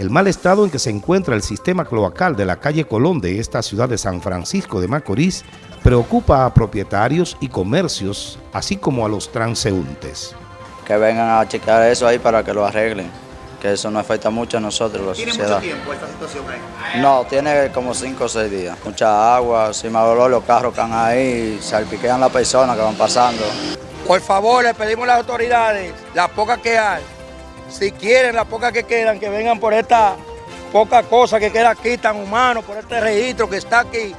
El mal estado en que se encuentra el sistema cloacal de la calle Colón de esta ciudad de San Francisco de Macorís preocupa a propietarios y comercios, así como a los transeúntes. Que vengan a checar eso ahí para que lo arreglen, que eso no afecta mucho a nosotros, la ¿Tiene sociedad. mucho tiempo esta situación ahí? No, tiene como 5 o 6 días. Mucha agua, si me dolor los carros están ahí, salpiquean las personas que van pasando. Por favor, le pedimos a las autoridades, las pocas que hay, si quieren, las pocas que quedan, que vengan por esta poca cosa que queda aquí tan humano, por este registro que está aquí,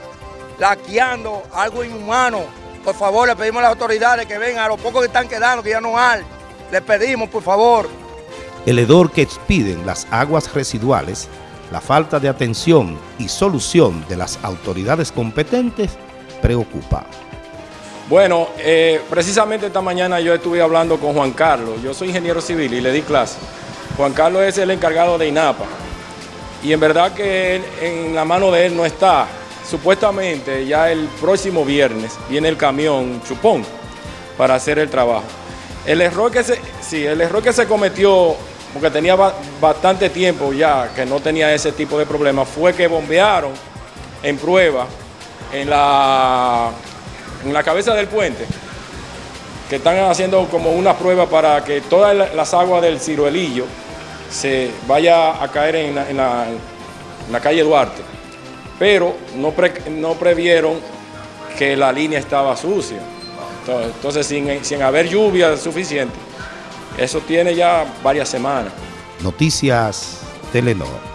laqueando algo inhumano. Por favor, le pedimos a las autoridades que vengan, a los pocos que están quedando, que ya no hay, le pedimos, por favor. El hedor que expiden las aguas residuales, la falta de atención y solución de las autoridades competentes preocupa. Bueno, eh, precisamente esta mañana yo estuve hablando con Juan Carlos. Yo soy ingeniero civil y le di clase. Juan Carlos es el encargado de INAPA. Y en verdad que él- en la mano de él no está. Supuestamente ya el próximo viernes viene el camión chupón para hacer el trabajo. El error que se, sí, el error que se cometió, porque tenía ba- bastante tiempo ya que no tenía ese tipo de problemas, fue que bombearon en prueba en la en la cabeza del puente, que están haciendo como una prueba para que todas la- las aguas del ciruelillo se vaya a caer en la, calle Duarte. Pero no, no previeron que la línea estaba sucia. Entonces, entonces, sin, sin haber lluvia suficiente, eso tiene ya varias semanas. Noticias Telenor.